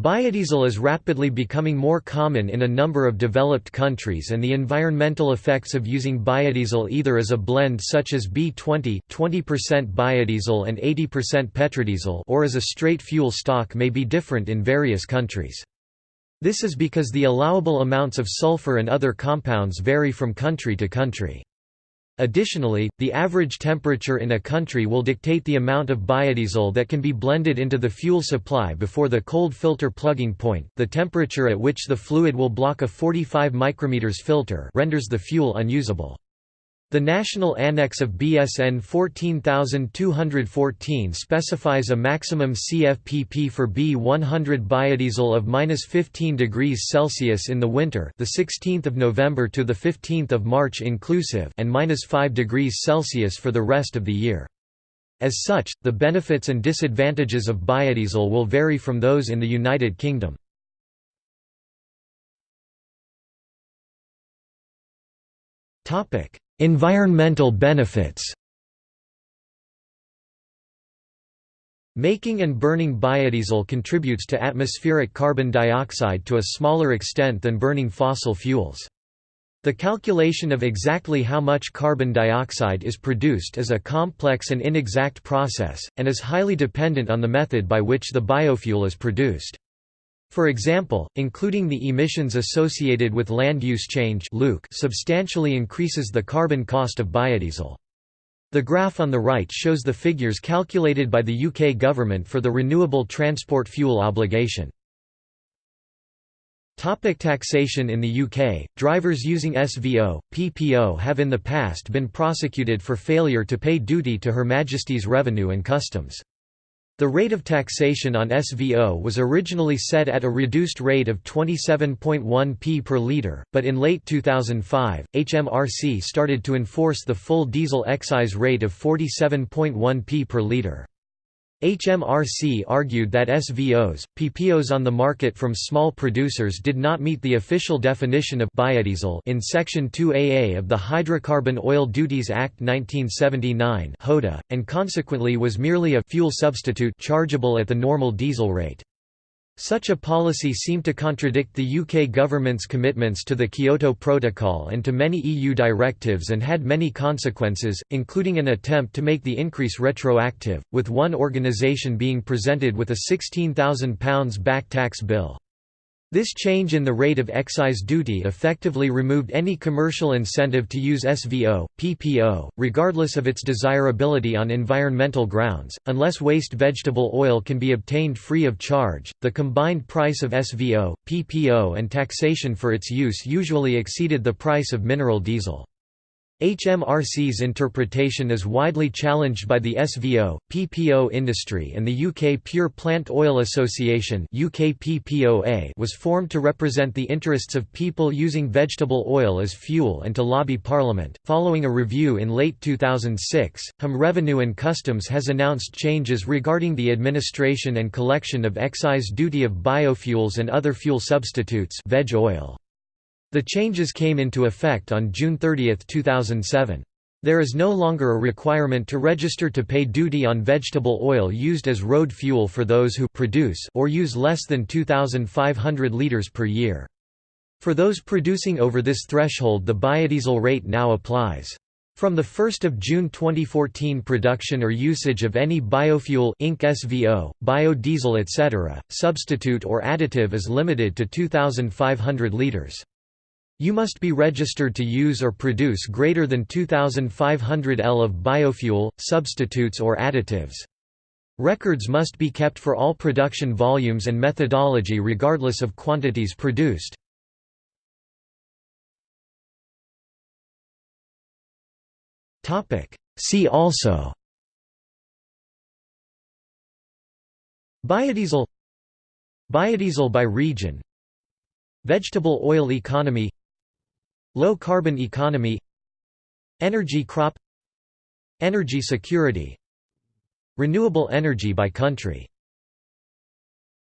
Biodiesel is rapidly becoming more common in a number of developed countries and the environmental effects of using biodiesel either as a blend such as B20 20% biodiesel and 80% petrodiesel or as a straight fuel stock may be different in various countries. This is because the allowable amounts of sulfur and other compounds vary from country to country. Additionally, the average temperature in a country will dictate the amount of biodiesel that can be blended into the fuel supply before the cold filter plugging point. The temperature at which the fluid will block a 45 micrometers filter renders the fuel unusable. The National Annex of BS EN 14214 specifies a maximum CFPP for B100 biodiesel of -15 degrees Celsius in the winter, the 16th of November to the 15th of March inclusive, and -5 degrees Celsius for the rest of the year. As such, the benefits and disadvantages of biodiesel will vary from those in the United Kingdom. Topic: Environmental benefits Making and burning biodiesel contributes to atmospheric carbon dioxide to a smaller extent than burning fossil fuels. The calculation of exactly how much carbon dioxide is produced is a complex and inexact process, and is highly dependent on the method by which the biofuel is produced. For example, including the emissions associated with land use change substantially increases the carbon cost of biodiesel. The graph on the right shows the figures calculated by the UK government for the Renewable Transport Fuel Obligation. Topic taxation In the UK, drivers using SVO, PPO have in the past been prosecuted for failure to pay duty to Her Majesty's Revenue and Customs. The rate of taxation on SVO was originally set at a reduced rate of 27.1p per litre, but in late 2005, HMRC started to enforce the full diesel excise rate of 47.1p per litre. HMRC argued that SVOs, PPOs on the market from small producers did not meet the official definition of biodiesel in Section 2AA of the Hydrocarbon Oil Duties Act 1979 (HODA) and consequently was merely a fuel substitute chargeable at the normal diesel rate. Such a policy seemed to contradict the UK government's commitments to the Kyoto Protocol and to many EU directives and had many consequences, including an attempt to make the increase retroactive, with one organisation being presented with a £16,000 back tax bill. This change in the rate of excise duty effectively removed any commercial incentive to use SVO, PPO, regardless of its desirability on environmental grounds. Unless waste vegetable oil can be obtained free of charge, the combined price of SVO, PPO, and taxation for its use usually exceeded the price of mineral diesel. HMRC's interpretation is widely challenged by the SVO, PPO industry and the UK Pure Plant Oil Association was formed to represent the interests of people using vegetable oil as fuel and to lobby Parliament. Following a review in late 2006, HM Revenue and Customs has announced changes regarding the administration and collection of excise duty of biofuels and other fuel substitutes veg oil. The changes came into effect on June 30, 2007. There is no longer a requirement to register to pay duty on vegetable oil used as road fuel for those who produce or use less than 2,500 litres per year. For those producing over this threshold the biodiesel rate now applies. From 1 June 2014 production or usage of any biofuel Inc. SVO, biodiesel etc., substitute or additive is limited to 2,500 litres. You must be registered to use or produce greater than 2,500 L of biofuel, substitutes or additives. Records must be kept for all production volumes and methodology regardless of quantities produced. See also Biodiesel Biodiesel by region Vegetable oil economy Low-carbon economy Energy crop Energy security Renewable energy by country